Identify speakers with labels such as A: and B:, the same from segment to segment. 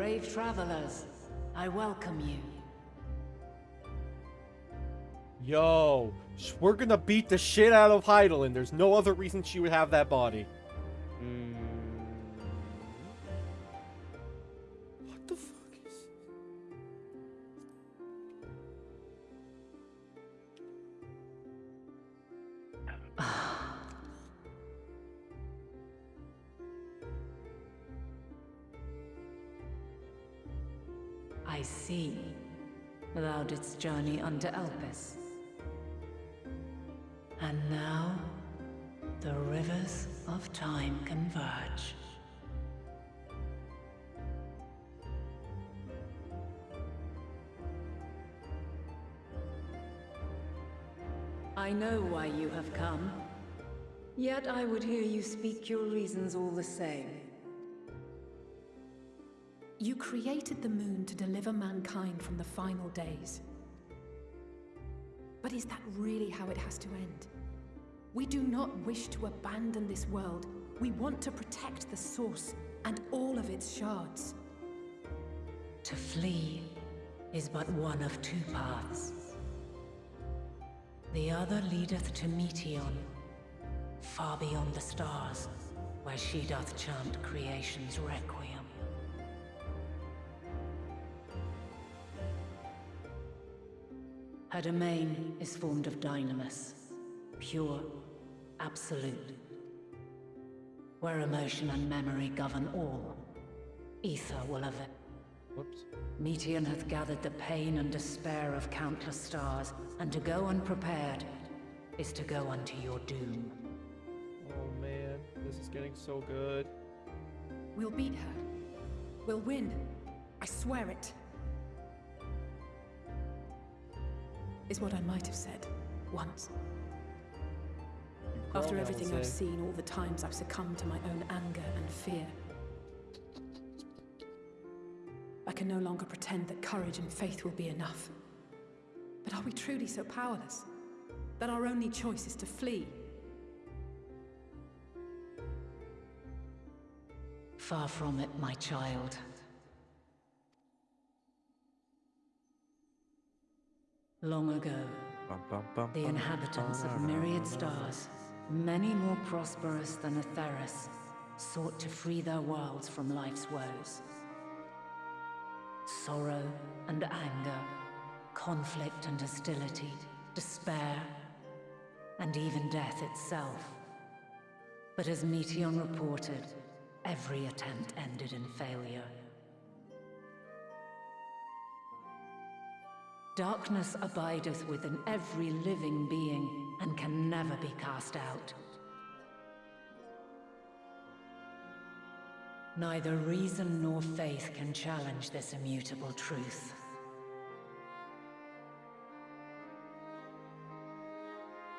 A: Brave travelers, I welcome you.
B: Yo, we're gonna beat the shit out of Hydaelyn. There's no other reason she would have that body.
A: Yet I would hear you speak your reasons all the same.
C: You created the moon to deliver mankind from the final days. But is that really how it has to end? We do not wish to abandon this world. We want to protect the source and all of its shards.
A: To flee is but one of two paths. The other leadeth to Meteion, far beyond the stars, where she doth chant creation's requiem. Her domain is formed of dynamis, pure, absolute, where emotion and memory govern all. Ether will have it.
B: Whoops.
A: Meteion hath gathered the pain and despair of countless stars, and to go unprepared is to go unto your doom.
B: This is getting so good.
C: We'll beat her. We'll win. I swear it. Is what I might have said. Once. After everything I've seen, all the times I've succumbed to my own anger and fear. I can no longer pretend that courage and faith will be enough. But are we truly so powerless? That our only choice is to flee?
A: Far from it, my child. Long ago,
D: bum, bum, bum,
A: the inhabitants of myriad stars, many more prosperous than Etheirys, sought to free their worlds from life's woes. Sorrow and anger, conflict and hostility, despair, and even death itself. But as Meteion reported, every attempt ended in failure. Darkness abideth within every living being and can never be cast out. Neither reason nor faith can challenge this immutable truth.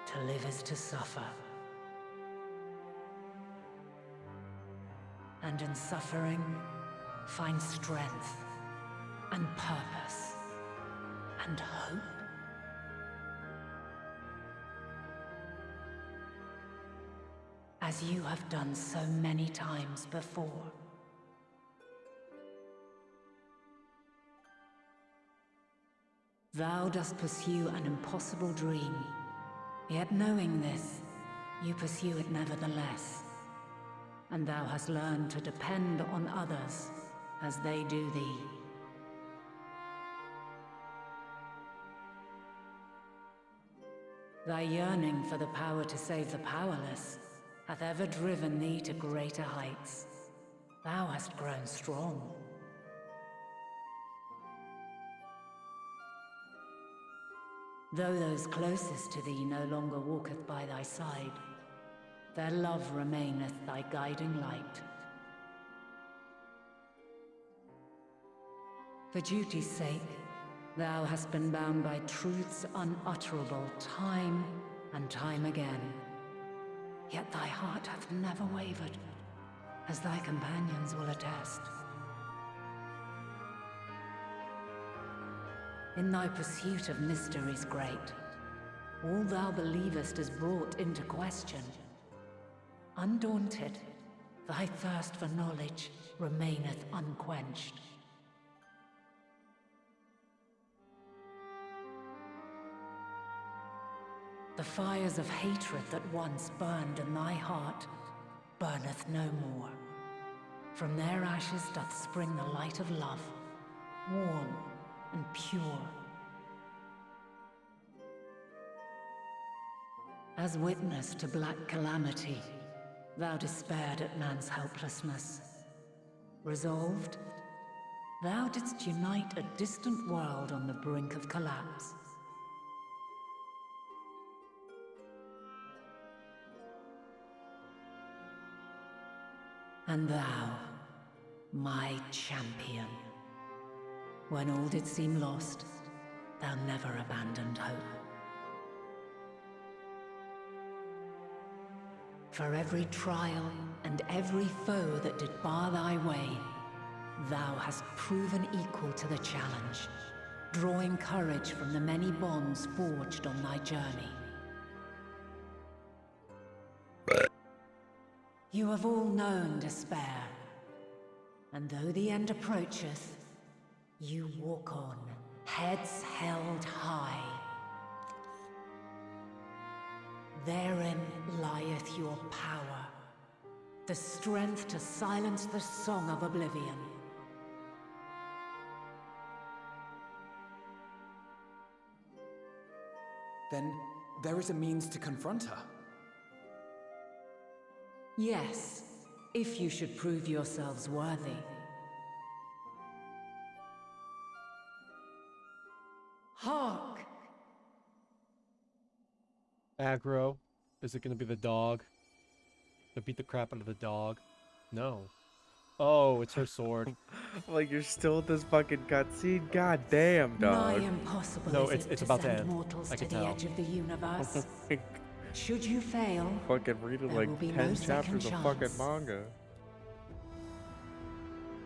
A: To live is to suffer. And in suffering, find strength and purpose and hope. As you have done so many times before. Thou dost pursue an impossible dream, yet knowing this, you pursue it nevertheless. And thou hast learned to depend on others as they do thee. Thy yearning for the power to save the powerless hath ever driven thee to greater heights. Thou hast grown strong. Though those closest to thee no longer walketh by thy side, their love remaineth thy guiding light. For duty's sake, thou hast been bound by truths unutterable time and time again. Yet thy heart hath never wavered, as thy companions will attest. In thy pursuit of mysteries great, all thou believest is brought into question. Undaunted, thy thirst for knowledge remaineth unquenched. The fires of hatred that once burned in thy heart burneth no more. From their ashes doth spring the light of love, warm and pure. As witness to black calamity, thou despaired at man's helplessness. Resolved, thou didst unite a distant world on the brink of collapse. And thou, my champion. When all did seem lost, thou never abandoned hope. For every trial and every foe that did bar thy way, thou hast proven equal to the challenge, drawing courage from the many bonds forged on thy journey. You have all known despair, and though the end approacheth, you walk on, heads held high. Therein lieth your power, the strength to silence the song of oblivion.
E: Then there is a means to confront her.
A: Yes, if you should prove yourselves worthy. Hark!
B: Aggro. Is it gonna be the dog? To beat the crap out of the dog? No. Oh, it's her sword.
D: like you're still at this fucking cutscene. God damn,
A: Nigh
D: dog.
A: impossible
B: No, it's- it's
A: to
B: about to end.
A: mortals
B: I
A: to
B: can
A: the
B: tell.
A: edge of the universe. Should you fail,
D: fucking reading
A: There
D: like
A: will be
D: 10
A: no second
D: chapters of fucking manga.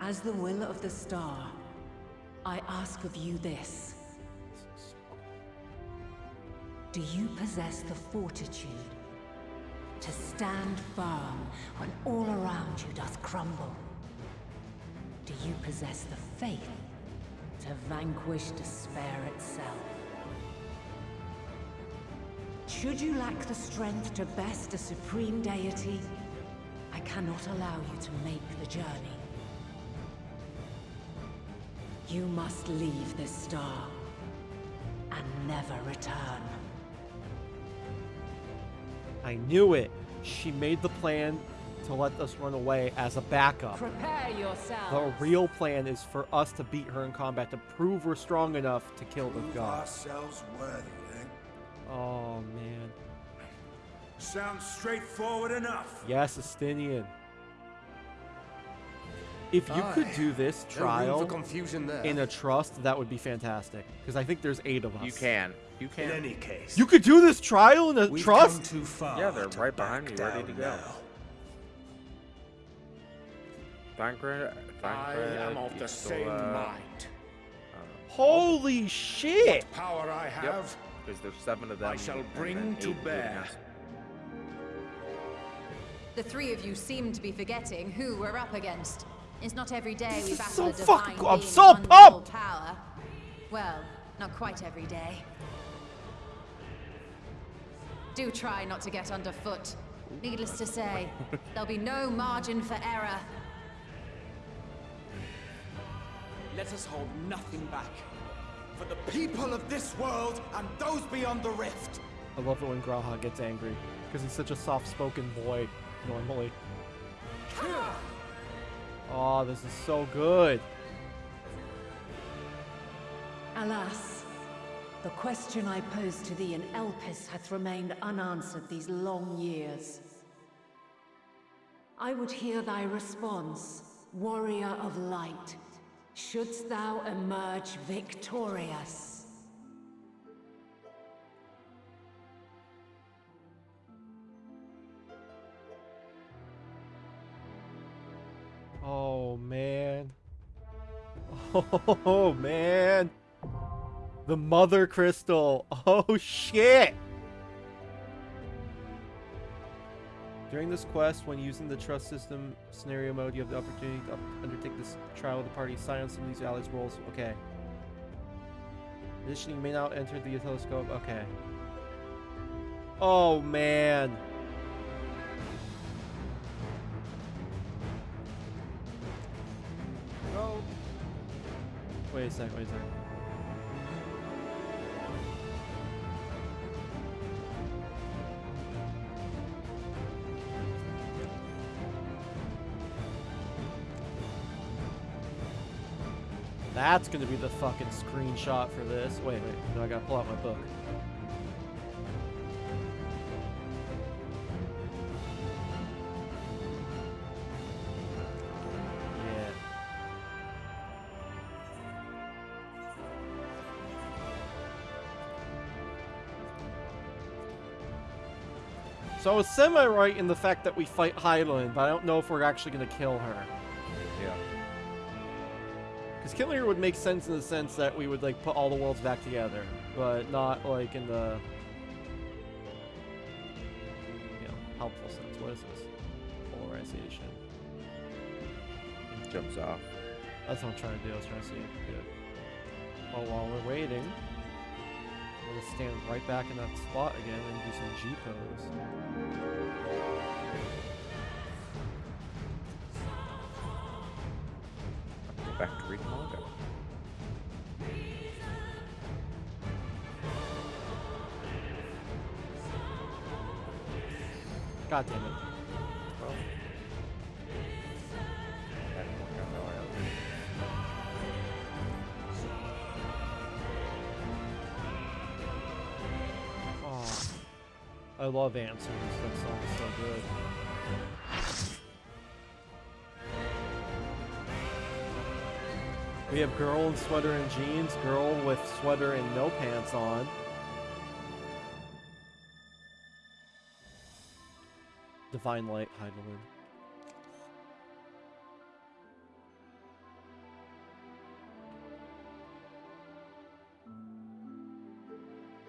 A: as the will of the star, I ask of you this. Do you possess the fortitude to stand firm when all around you doth crumble? Do you possess the faith to vanquish despair itself? Should you lack the strength to best a supreme deity, I cannot allow you to make the journey. You must leave this star and never return.
B: I knew it. She made the plan to let us run away as a backup.
A: Prepare
B: yourself.
A: The
B: real plan is for us to beat her in combat, to prove we're strong enough to kill the
F: Prove
B: god.
F: ourselves worthy, eh?
B: Oh, man.
F: Sounds straightforward enough.
B: Yes, Estinian. If you could do this trial
G: for confusion there.
B: in a trust, that would be fantastic. Because I think there's eight of us.
D: You can. You
F: In
D: can.
F: any case,
B: You could do this trial in a
F: we've
B: trust?
F: come too far.
D: Yeah, they're
F: to
D: right behind
F: back
D: me, ready to go.
F: now.
D: Thancred,
G: I am of the same uh, mind.
B: Holy shit!
G: Power I have,
D: Because there's seven of them.
G: I shall bring to bear.
D: us.
H: The three of you seem to be forgetting who we're up against. It's not every day we
B: is
H: battle
B: so
H: a divine
B: fucking
H: being
B: cool. I'm so pumped!
H: power. Well, not quite every day. Do try not to get underfoot. Needless to say, there'll be no margin for error.
E: Let us hold nothing back. For the people of this world and those beyond the rift.
B: I love it when G'raha gets angry. Because he's such a soft-spoken boy, normally. Oh, this is so good.
A: Alas, the question I posed to thee in Elpis hath remained unanswered these long years. I would hear thy response, warrior of light. Shouldst thou emerge victorious?
B: Oh, man. Oh, man. The Mother Crystal. Oh, shit. During this quest, when using the trust system scenario mode, you have the opportunity to undertake this trial with the party. Silence some of these allies' roles. Okay. You may not enter the telescope. Okay. Oh man. Wait a sec, wait a sec. That's gonna be the fucking screenshot for this. Wait, wait, no, I gotta pull out my book. Yeah. So I was semi-right in the fact that we fight Hydaelyn, but I don't know if we're actually gonna kill her. Because killing her would make sense in the sense that we would like put all the worlds back together, but not like in the you know helpful sense. What is this? Polarization.
D: Jumps off.
B: That's what I'm trying to do. I was trying to see. Good. Well, while we're waiting, we're gonna stand right back in that spot again and do some G pose.
D: Go back to reading manga.
B: God damn it.
D: Well. That didn't work out that way,
B: Oh, I love answers. That song is so good. We have girl in sweater and jeans, girl with sweater and no pants on. Divine Light, Hydaelyn.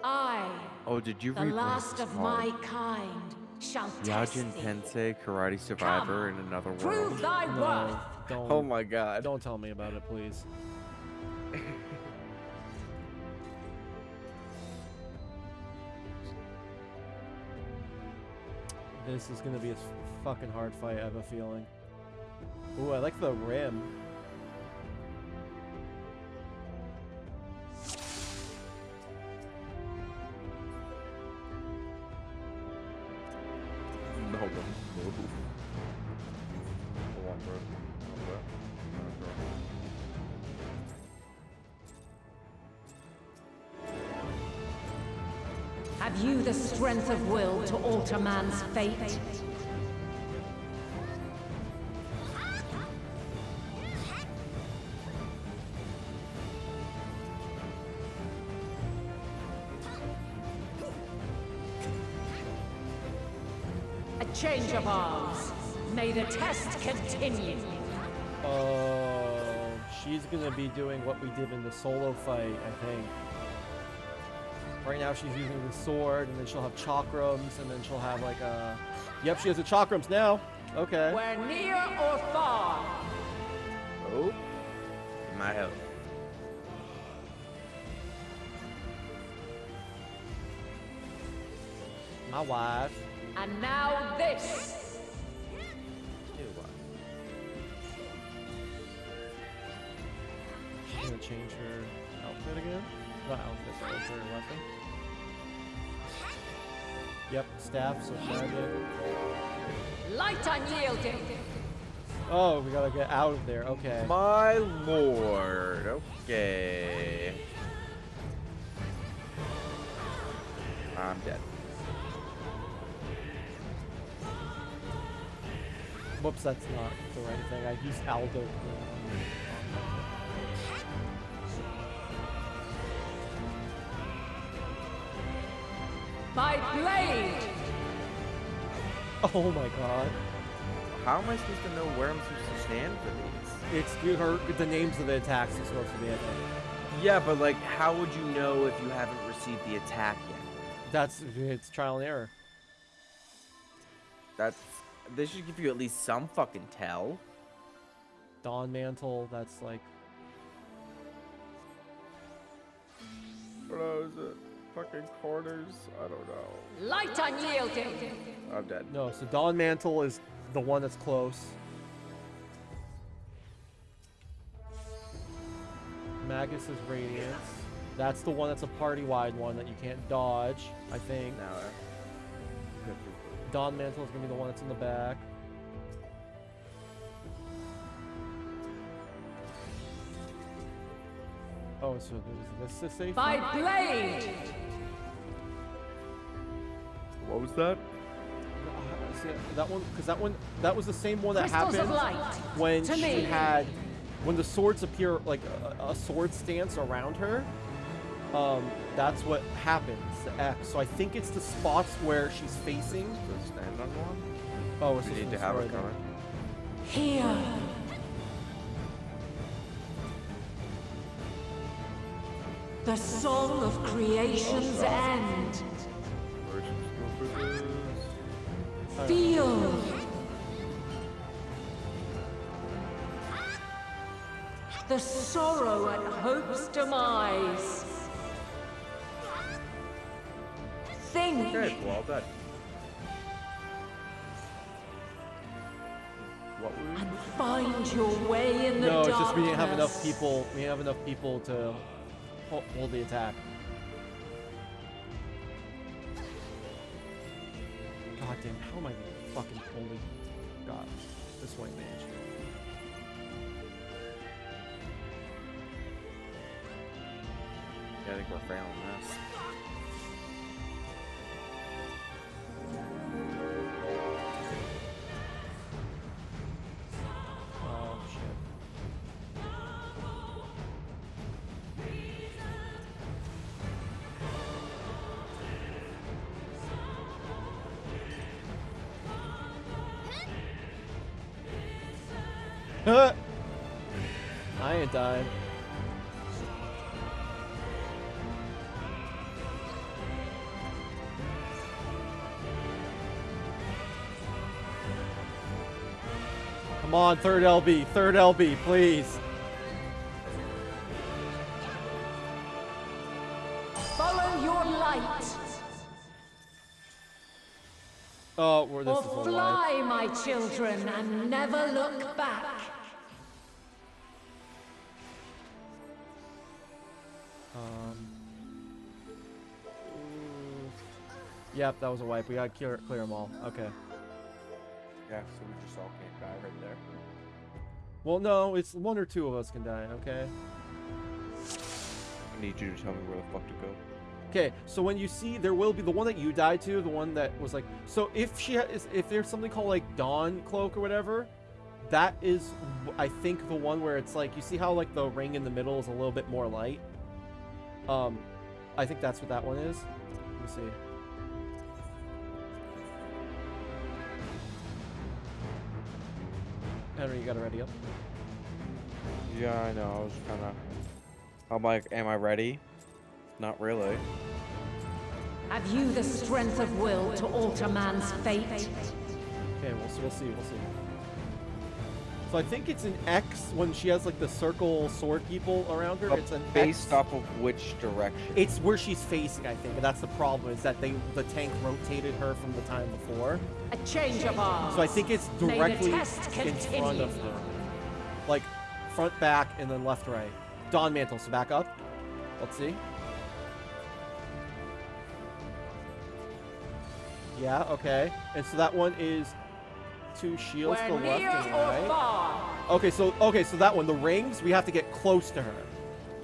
A: I,
D: Oh, did you
A: the
D: read what
A: last of my kind, shall test
D: Yajin
A: thee.
D: Tensei Karate Survivor in another
A: Prove
D: world.
A: thy
B: No,
A: worth.
B: Don't.
D: Oh my god.
B: Don't tell me about it, please. this is gonna be a fucking hard fight, I have a feeling. Ooh, I like the rim.
A: Will to alter man's fate? A change of arms. May the test continue.
B: Oh, she's gonna be doing what we did in the solo fight, I think. Right now she's using the sword, and then she'll have chakrams, and then she'll have like a... Yep, she has the chakrams now. Okay.
A: Where near or far,
D: Oh. My health.
B: My wife.
A: and now this.
D: Ew, what?
B: She's gonna change her outfit again. Not outfit, but her weapon. Yep, staff, so magic.
A: Light unyielding.
B: Oh, we gotta get out of there. Okay.
D: My lord. Okay. I'm dead.
B: Whoops, that's not the right thing. I used Aldo.
A: By blade.
B: Oh my god.
D: How am I supposed to know where I'm supposed to stand for these?
B: It's you her the names of the attacks are supposed to be I think.
D: Yeah, but like, how would you know if you haven't received the attack yet?
B: That's it's trial and error.
D: That's. this should give you at least some fucking tell.
B: Dawn Mantle, that's like
D: What is it? Fucking corners. I don't know.
H: Light unyielding.
D: I'm dead.
B: No, so Dawn Mantle is the one that's close. Magus is Radiance. That's the one that's a party-wide one that you can't dodge, I think.
D: Now, uh, good people.
B: Dawn Mantle is gonna be the one that's in the back. Oh, so there's this is safe.
H: By blade.
D: What was that?
B: Uh, see, that one, because that one, that was the same one that
H: Crystals
B: happened when
H: to
B: she
H: me.
B: had, when the swords appear like a, a sword stance around her. Um, that's what happens. The X. So I think it's the spots where she's facing.
D: To stand on one?
B: Oh, we're
D: We need
B: to
D: to have
B: destroy
D: it coming.
A: Here. The song of creation's end. Feel. The sorrow at hope's demise. Think.
D: Okay, well done. What were we?
A: and find your way in the
B: No, it's just we didn't have enough people. We didn't have enough people to hold the attack. Damn! How am I fucking only? God, this white mage.
D: Yeah, I think we're failing this.
B: I ain't dying. Come on, third LB, third LB, please.
A: Follow your light.
B: Oh, we're this
A: Or
B: is
A: fly, my children, and never look back.
B: Yep, that was a wipe. We gotta clear, clear them all. Okay.
D: Yeah, so we just all can't die right there.
B: Well, no, it's one or two of us can die. Okay.
D: I need you to tell me where the fuck to go.
B: Okay. So when you see, there will be the one that you died to, the one that was like. So if she has, if there's something called like Dawn Cloak or whatever, that is, I think, the one where it's like you see how like the ring in the middle is a little bit more light. Um, I think that's what that one is. Let me see. Henry, you got it ready up.
D: Yeah, I know. I was kind of. I'm like, am I ready? Not really.
A: Have you the strength of will to alter man's fate?
B: Okay, we'll, we'll see, we'll see. So I think it's an X when she has like the circle sword people around her.
D: But
B: it's an
D: based
B: X.
D: off of which direction?
B: It's where she's facing, I think, and that's the problem is that they the tank rotated her from the time before.
A: A change of arms.
B: So I think it's directly
A: test
B: in front of
A: continue.
B: her, like front, back, and then left, right. Dawn mantle. So back up. Let's see. Yeah. Okay. And so that one is two shields
A: We're
B: to left and right.
A: far.
B: Okay, so okay, so that one, the rings, we have to get close to her.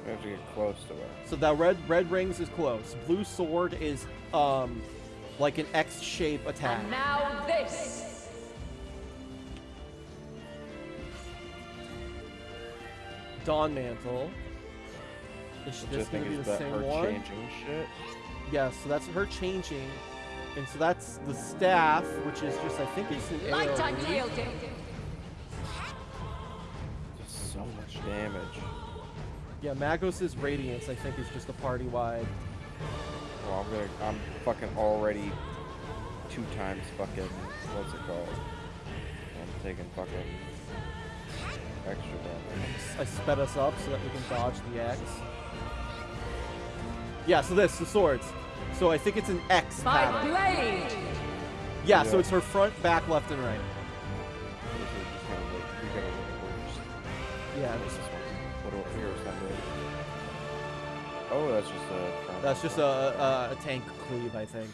D: We have to get close to her.
B: So that red red rings is close. Blue sword is um like an X shape attack.
A: And now this.
B: Dawn mantle. Is
D: Which I
B: this gonna
D: think
B: be
D: is
B: the
D: that
B: same
D: her
B: one?
D: changing shit.
B: Yeah, so that's her changing. And so that's the staff, which is just I think it's an
H: Light
B: AoE.
H: unyielding.
D: Just so much damage.
B: Yeah, Magos' radiance I think is just a party wide.
D: Well, I'm gonna. I'm fucking already two times fucking. What's it called? I'm taking fucking extra damage.
B: I sped us up so that we can dodge the axe. Yeah, so this, the swords. So I think it's an X
A: By
B: pattern.
A: blade!
B: Yeah, so it's her front, back, left, and right.
D: This is just gonna look, we gotta look first.
B: Yeah,
D: This is one. What do I, here's that blade. Oh, that's just a.
B: that's just a, a, a tank cleave, I think.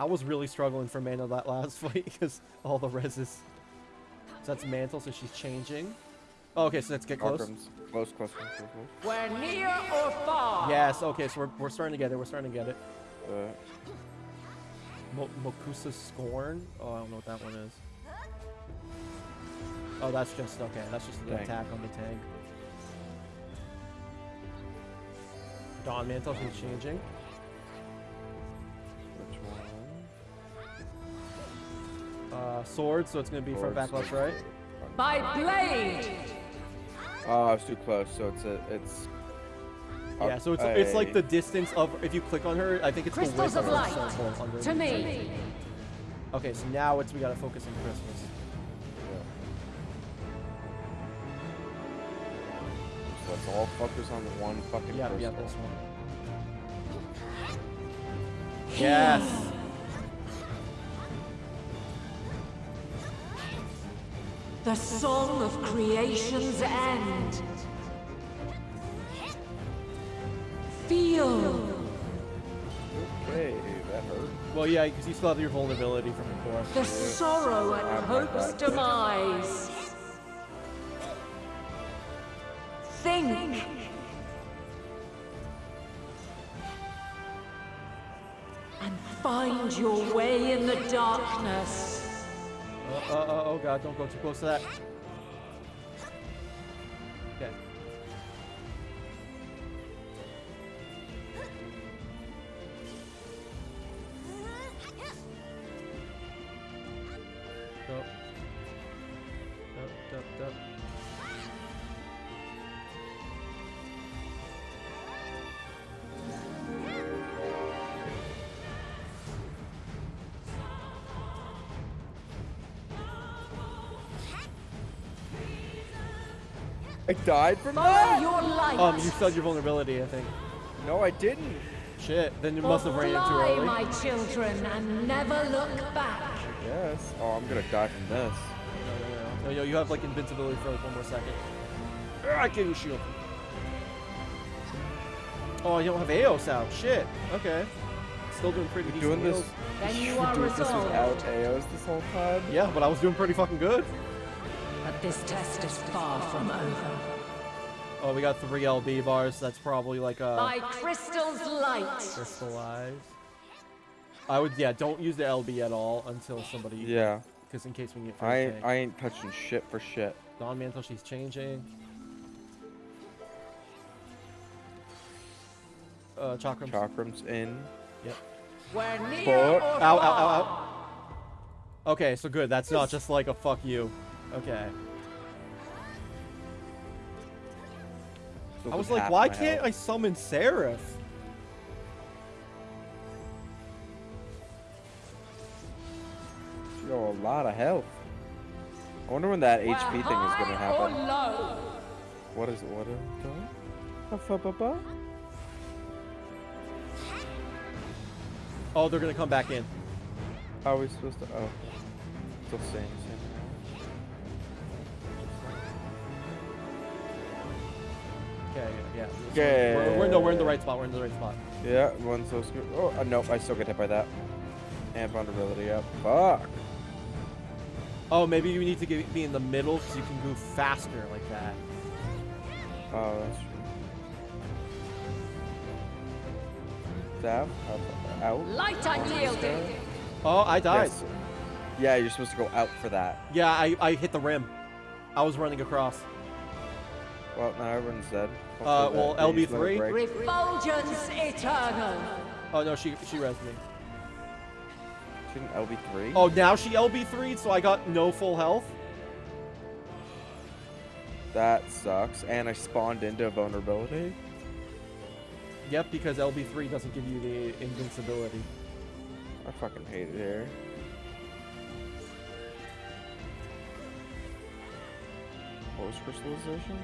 B: I was really struggling for mana that last fight because all the reses. So that's mantle, so she's changing. Oh, okay, so let's get close.
D: Arkhams. Close, close, close, close, close.
A: We're near or far!
B: Yes, okay, so we're, we're starting to get it. We're starting to get it.
D: Uh,
B: Mo Mokusa Scorn? Oh, I don't know what that one is. Oh, that's just, okay, that's just an
D: Tank.
B: attack on the tank. Dawn Mantle, she's changing.
D: which one?
B: Uh, sword, so it's gonna be front, back, left, right.
A: By blade!
D: Oh, I was too close. So it's a, it's.
B: Yeah, so it's it's like the distance of if you click on her, I think it's
A: Crystals
B: the
A: of
B: width
A: light!
B: her circle under
A: To me!
B: Okay, so now it's we gotta focus on Christmas.
D: Yeah. So let's all focus on the one fucking
B: Yeah,
D: crystal.
B: yeah, this one. Yes.
A: The song of creation's end. Feel.
D: Okay, that hurt.
B: Well, yeah, because you still have your vulnerability from before.
A: The sorrow and
D: I'm
A: hope's demise. Think. And find your way in the darkness.
B: Uh, uh, oh god, don't go too close to that.
D: I died from
A: Follow
D: that?
A: your light.
B: Um, you still have your vulnerability, I think.
D: No, I didn't.
B: Shit, then you must have ran in too
A: Fly,
B: early.
A: my children, and never look back.
D: Yes. Oh, I'm gonna die from this.
B: No, no, no. No, yo, you have like invincibility for like one more second. Ah, I give you shield. Oh, you don't have Aos out. Shit. Okay. Still doing pretty decent
D: Doing this.
A: Then you
D: You're
A: are
D: doing this
A: resolved.
D: without AOs this whole time?
B: Yeah, but I was doing pretty fucking good.
A: But this test is far from over.
B: Oh, we got three LB bars. That's probably like a
A: By crystal's light.
B: crystallized. I would, yeah, don't use the LB at all until somebody,
D: Yeah.
B: because in case we get
D: I ain't. I ain't touching shit for shit.
B: Dawn Mantle, she's changing. Uh, Chakram.
D: Chakram's in.
B: Yep.
A: We're near
D: Fuck.
A: or
B: Ow, ow, ow, ow. Okay, so good. That's not just like a fuck you. Okay. I was like, why can't I summon Seraph?
D: You got a lot of health. I wonder when that
A: We're
D: HP thing is gonna happen.
A: Oh, low.
D: What is what is it doing? Ba-fa-ba-ba?
B: Oh, they're gonna come back in.
D: How are we supposed to? Oh, still staying the same.
B: Okay, yeah. yeah.
D: Okay.
B: We're, we're, no, we're in the right spot. We're in the right spot.
D: Yeah, one so scared. Oh, uh, nope, I still get hit by that. And vulnerability up. Fuck.
B: Oh, maybe you need to get, be in the middle because you can move faster like that.
D: Oh, that's true. Staff up, out.
A: Light unyielding.
B: Oh, I died.
D: Yes. Yeah, you're supposed to go out for that.
B: Yeah, I, I hit the rim. I was running across.
D: Well, now everyone's dead.
B: Uh, well,
D: that- they just let it
B: LB3?
A: Refulgence eternal.
B: Oh no, she she rezzed me.
D: Shouldn't LB3?
B: Oh, now she LB3'd, so I got no full health.
D: That sucks. And I spawned into vulnerability.
B: Yep, because LB3 doesn't give you the invincibility.
D: I fucking hate it here. What was crystallization?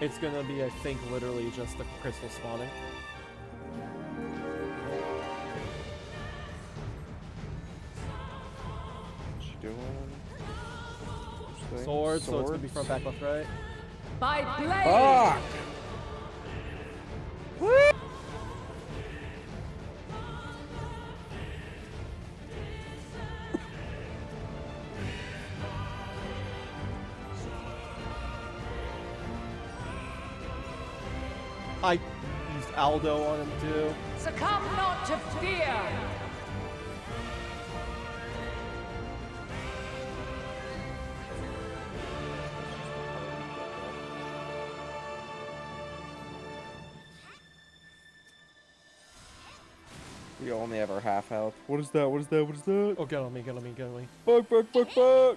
B: It's gonna be, I think, literally just the crystal spawning.
D: What's she doing? Which?
B: Swords, so it's gonna be front, back, left, right.
A: By blade!
D: Fuck!
B: Aldo on him too.
A: Succumb not to fear!
D: We only have our half health. What is that? What is that? What is that?
B: Oh, get on me, get on me, get on me.
D: Fuck, fuck, fuck, fuck!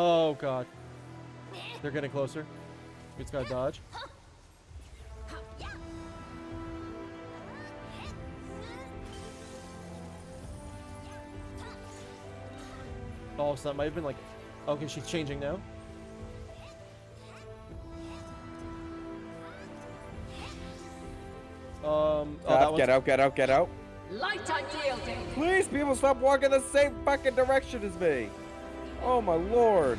B: Oh god. They're getting closer. We just gotta dodge. Oh, so that might have been like. Okay, she's changing now. Um. Oh, that
D: get out, get out, get out.
A: Light unyielding!
D: Please, people, stop walking the same fucking direction as me. Oh my lord.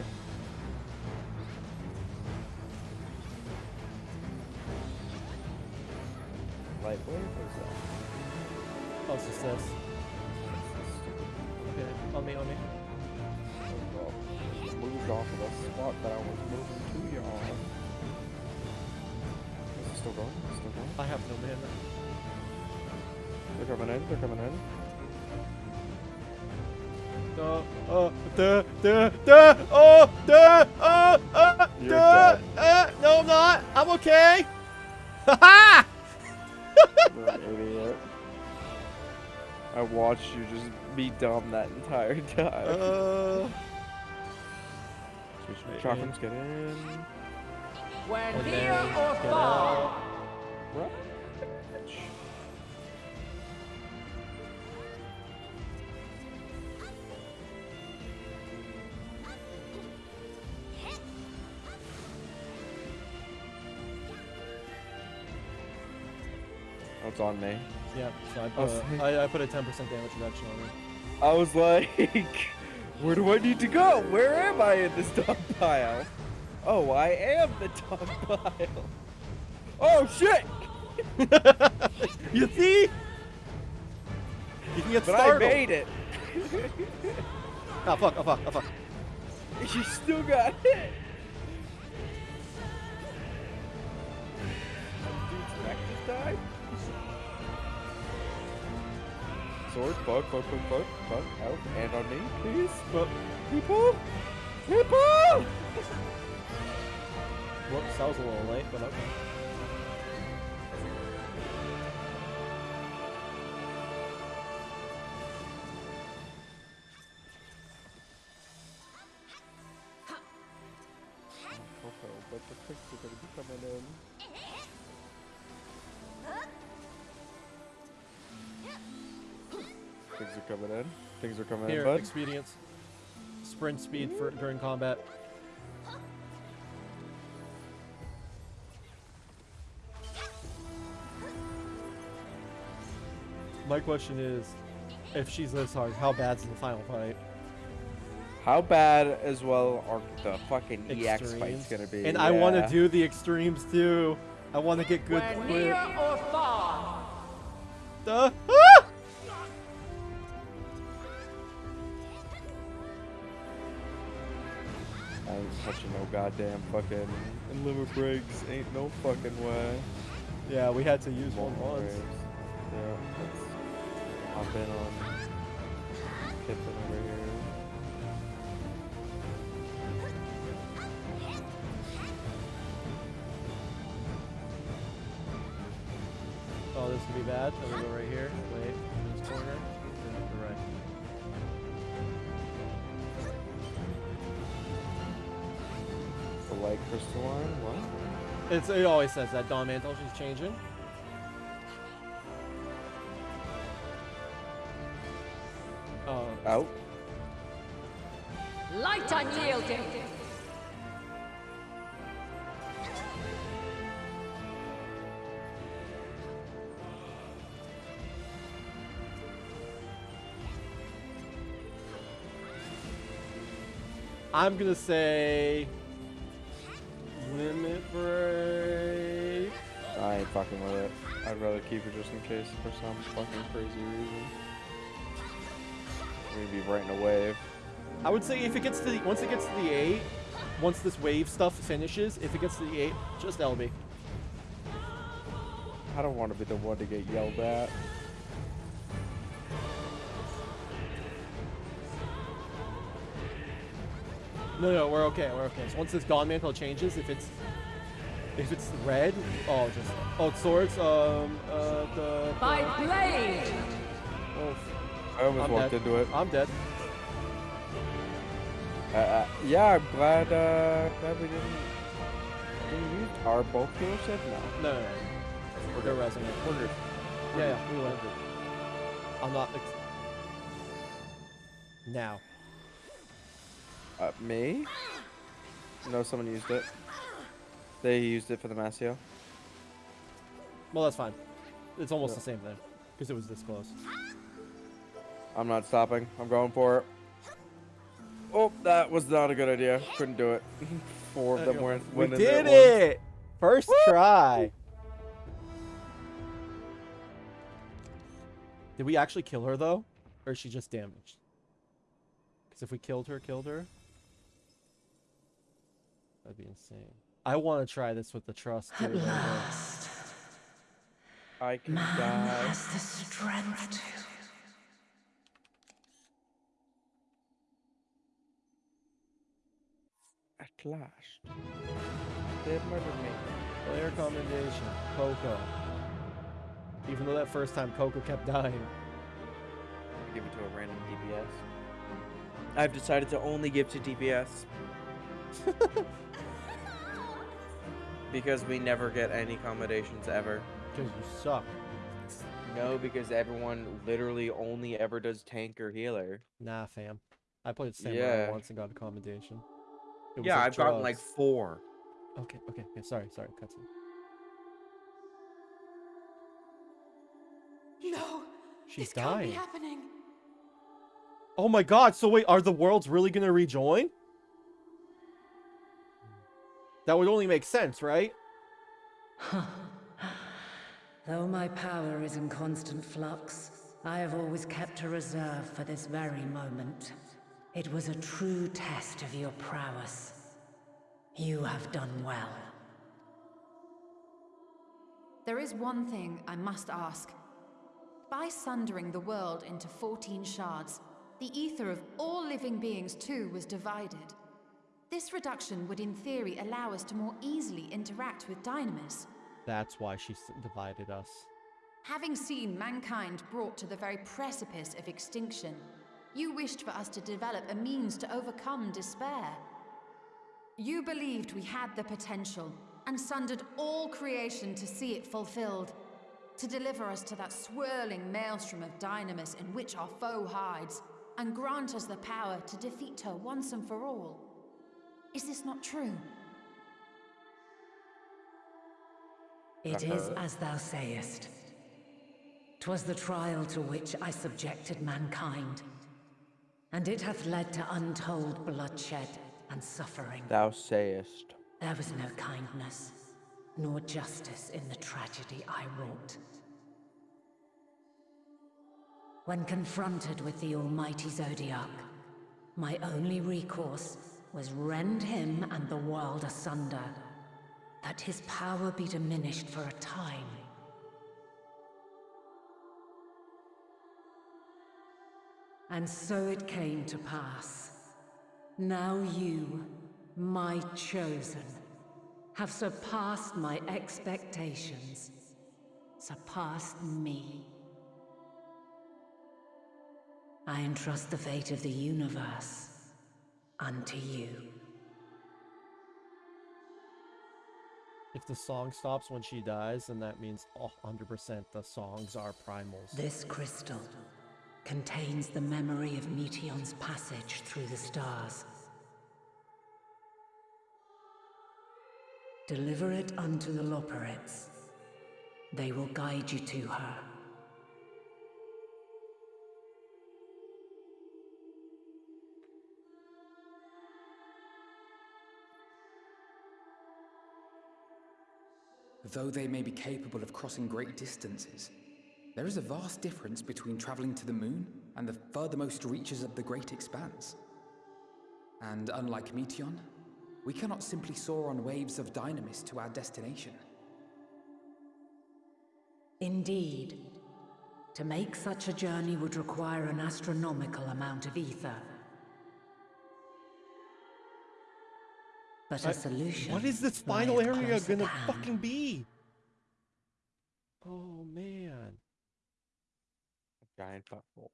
D: Like, where was that?
B: Oh, it's just this. Okay, on me, on me.
D: Oh, moved off of the spot that I was moving to, y'all. Is it still going? Still going?
B: I have no mana.
D: They're coming in. They're coming in.
B: Uh, uh, duh, duh, duh, oh, duh, uh, uh,
D: You're
B: duh,
D: dead.
B: uh, no, I'm not. I'm okay. Ha
D: You're idiot. I watched you just be dumb that entire time.
B: Uh,
D: chakrams, get in.
A: When near or far!
D: Right. It's on me.
B: Yeah, so I
D: Oh,
B: put,
D: sick.
B: a, I, I put a 10% damage reduction on it.
D: I was like, where do I need to go? Where am I in this dog pile? Oh, I am the dog pile. Oh shit!
B: you see? You can get
D: But
B: startled.
D: I made it.
B: Oh fuck, oh fuck, oh fuck.
D: You still got hit. Sword, fuck, fuck, fuck, fuck, fuck, out, and on me, please.
B: Well,
D: People! People!
B: whoops, that was a little late, but okay.
D: Are coming
B: Here,
D: in, bud.
B: expedience. Sprint speed for during combat. My question is, if she's this hard, how bad's the final fight?
D: How bad as well are the fucking EX fights gonna be?
B: And I want to do the extremes too. I want to get good
A: When
B: quick.
A: near or far!
B: Duh.
D: Touching no goddamn fucking limit breaks. Ain't no fucking way.
B: Yeah, we had to use one once.
D: Yeah, let's hop in on Pippin over here.
B: Oh, this could be bad. Let me go right here. Wait, in this corner. Yeah, you're right.
D: Light crystalline. What?
B: It's, it always says that Dawn Mantle, she's changing. Oh,
D: Out.
H: Light unyielding!
B: I'm gonna say limit break.
D: I ain't fucking with it. I'd rather keep it just in case for some fucking crazy reason. We're be right in a wave.
B: I would say if it gets to the once it gets to the eight, once this wave stuff finishes, if it gets to the eight, just LB.
D: I don't want to be the one to get yelled at.
B: No, no, we're okay. We're okay. So once this Dawn Mantle changes, if it's if it's red, oh, just oh swords. Um, uh, the,
H: By
B: the
H: blade!
B: oh,
D: I almost
B: I'm
D: walked
B: dead.
D: into it.
B: I'm dead.
D: Uh, uh, yeah, I'm glad, uh, glad we didn't, didn't use our bulk healer set now.
B: No, no, no. We're gonna resonate.
D: Wondered.
B: Yeah, yeah, we win. I'm not. Ex- now.
D: Uh, me? No, someone used it. They used it for the Masio.
B: Well, that's fine. It's almost the same thing because it was this close.
D: I'm not stopping. I'm going for it. Oh, that was not a good idea. Couldn't do it. Four of them went.
B: We
D: went in there
B: did it! First try. Did we actually kill her though, or is she just damaged? Because if we killed her, killed her, that'd be insane. I want to try this with the trust.
A: At
B: too,
A: last,
D: I can
A: man
D: die.
A: has the strength to.
D: At last. they've murdered me.
B: Player commendation, Coco. Even though that first time Coco kept dying.
D: Give it to a random DPS. I've decided to only give to DPS. because we never get any accommodations ever.
B: Because you suck.
D: No, because everyone literally only ever does tank or healer.
B: Nah, fam. I played Samurai
D: Yeah.
B: once and got a commendation. It was
D: Yeah,
B: like
D: I've gotten like four.
B: Okay, okay, okay. Sorry, sorry. Cutscene.
C: No!
B: She's
C: this can't be
B: dying.
C: happening!
B: Oh my god, so wait, are the worlds really gonna rejoin? That would only make sense, right?
A: Though my power is in constant flux, I have always kept a reserve for this very moment. It was a true test of your prowess. You have done well.
H: There is one thing I must ask. By sundering the world into 14 shards, the ether of all living beings too was divided. This reduction would in theory allow us to more easily interact with Dynamis.
B: That's why she divided us.
H: Having seen mankind brought to the very precipice of extinction, you wished for us to develop a means to overcome despair. You believed we had the potential and sundered all creation to see it fulfilled, to deliver us to that swirling maelstrom of dynamis in which our foe hides, and grant us the power to defeat her once and for all. Is this not true?
A: It is as thou sayest. 'Twas the trial to which I subjected mankind, and it hath led to untold bloodshed and suffering.
D: Thou sayest.
A: There was no kindness, nor justice in the tragedy I wrought. When confronted with the almighty Zodiark, my only recourse was rend him and the world asunder, that his power be diminished for a time. And so it came to pass. Now you, my chosen, have surpassed my expectations, surpassed me. I entrust the fate of the universe unto you.
B: If the song stops when she dies, then that means 100% the songs are primals.
A: This crystal contains the memory of Meteion's passage through the stars. Deliver it unto the Loporrits. They will guide you to her.
I: Though they may be capable of crossing great distances, there is a vast difference between traveling to the moon and the furthermost reaches of the great expanse. And unlike Meteion, we cannot simply soar on waves of dynamis to our destination.
A: Indeed. To make such a journey would require an astronomical amount of ether. But a solution.
B: What is this final area gonna fucking be? Oh man.
D: Giant butthole.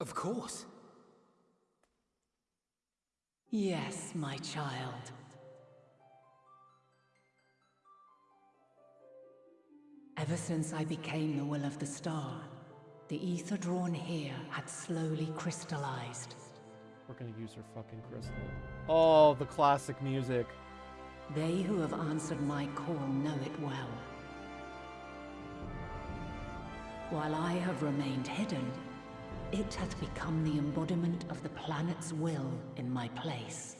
I: Of course.
A: Yes, my child. Ever since I became the will of the star, the ether drawn here had slowly crystallized.
B: We're gonna use her fucking crystal. Oh, the classic music.
A: They who have answered my call know it well. While I have remained hidden, it hath become the embodiment of the planet's will in my place.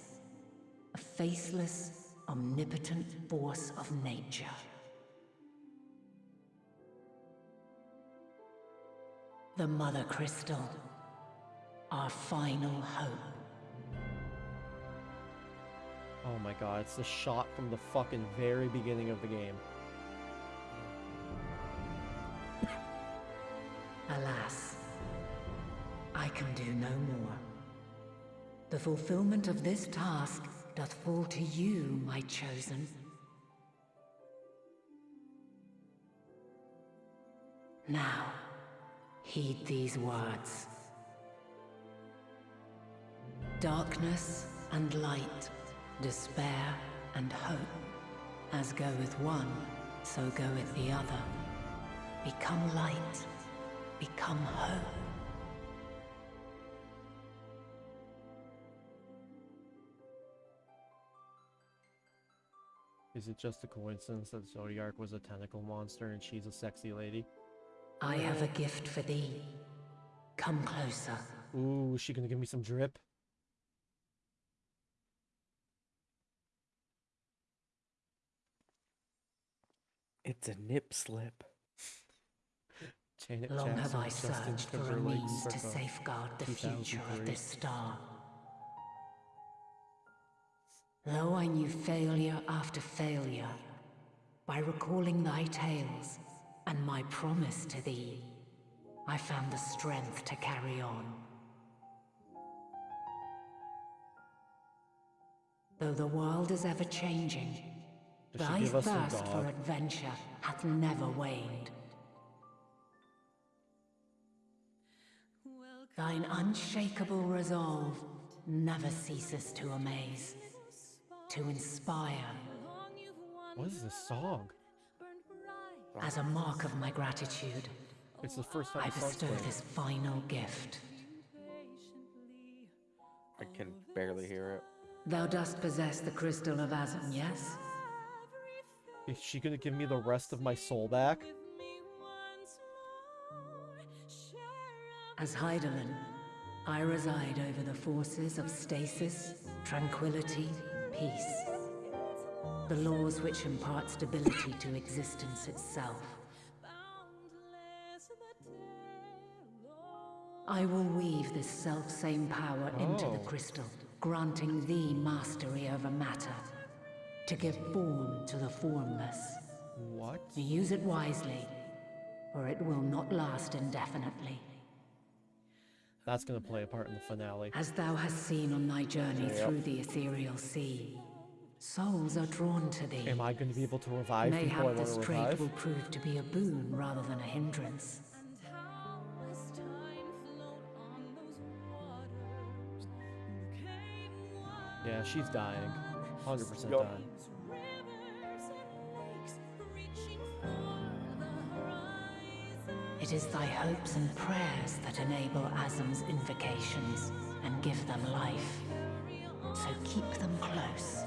A: A faceless, omnipotent force of nature. The Mother Crystal. Our final hope.
B: Oh my god, it's the shot from the fucking very beginning of the game.
A: Alas, I can do no more. The fulfillment of this task doth fall to you, my chosen. Now, heed these words. Darkness and light, despair and hope. As goeth one, so goeth the other. Become light, become hope.
B: Is it just a coincidence that Zodiark was a tentacle monster and she's a sexy lady?
A: I have a gift for thee. Come closer.
B: Ooh, is she gonna give me some drip?
D: It's a nip slip.
B: Janet
A: Long have I
B: Justin
A: searched for a
B: Timberlake,
A: means to safeguard the future of this star. Though I knew failure after failure, by recalling thy tales and my promise to thee, I found the strength to carry on. Though the world is ever changing,
B: Does she
A: thy
B: give us some
A: thirst for adventure hath never waned. Thine unshakable resolve never ceases to amaze, to inspire,
B: What is this song?
A: as a mark of my gratitude.
B: It's the first time
A: I bestow this final gift.
D: I can barely hear it.
A: Thou dost possess the crystal of Azem, yes?
B: Is she gonna give me the rest of my soul back?
A: As Hydaelyn, I reside over the forces of stasis, tranquility, peace. The laws which impart stability to existence itself. I will weave this self-same power into the
B: Oh.
A: crystal, granting thee mastery over matter, to give form to the formless.
B: What?
A: Use it wisely, or it will not last indefinitely.
B: That's gonna play a part in the finale.
A: As thou hast seen on thy journey
D: Yep.
A: through the ethereal sea, souls are drawn to thee.
B: Am I gonna be able to revive people I
A: Mayhap
B: want
A: this
B: to
A: trait
B: revive?
A: will prove to be a boon rather than a hindrance.
B: Yeah, she's dying. 100%
D: Yup.
B: dying.
A: It is thy hopes and prayers that enable Azem's invocations and give them life. So keep them close.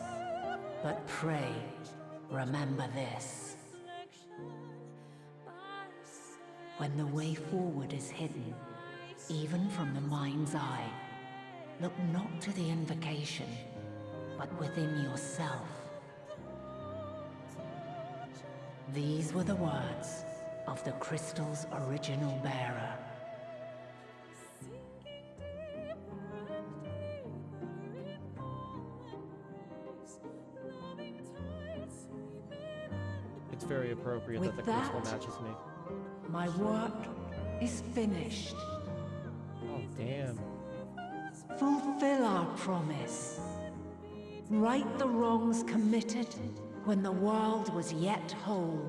A: But pray, remember this. When the way forward is hidden, even from the mind's eye, look not to the invocation, but within yourself. These were the words of the crystal's original bearer.
B: It's very appropriate
A: With
B: that the crystal
A: that-
B: matches me.
A: My work is finished.
B: Oh, damn.
A: Fulfill our promise. Right the wrongs committed when the world was yet whole.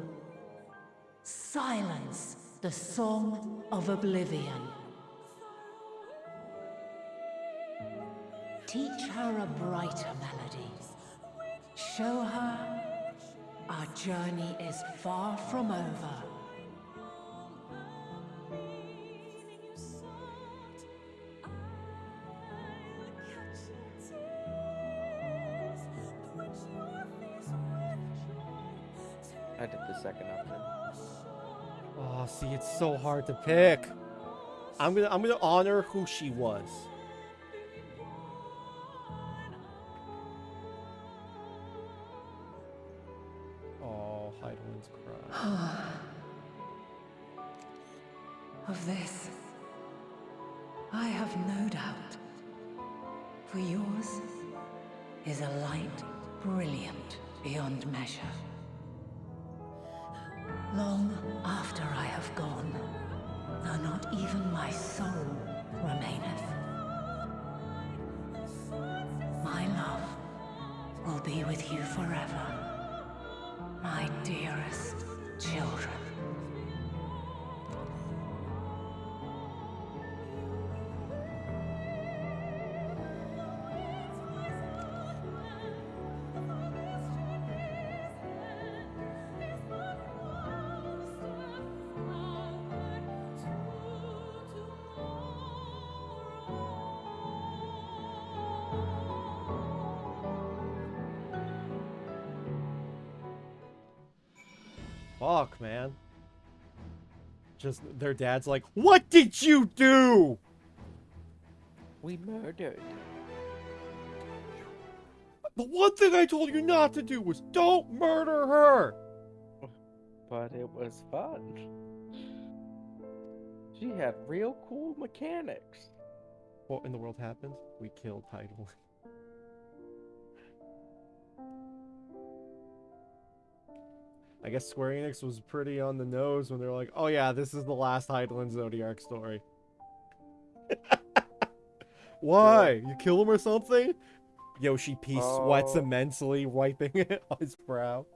A: Silence the song of oblivion. Teach her a brighter melody. Show her our journey is far from over.
D: I did the second option.
B: Oh, see, it's so hard to pick. I'm gonna I'm gonna honor who she was.
A: Be with you forever, my dearest children.
B: Fuck, man. Just their dad's like, "What did you do?"
D: We murdered.
B: The one thing I told you not to do was don't murder her.
D: But it was fun. She had real cool mechanics.
B: What in the world happened? We killed Heidelman. I guess Square Enix was pretty on the nose when they're like, "Oh yeah, this is the last Hydaelyn Zodiark story." Why? You kill him or something? Yoshi P sweats
D: Oh.
B: immensely, wiping it on his brow.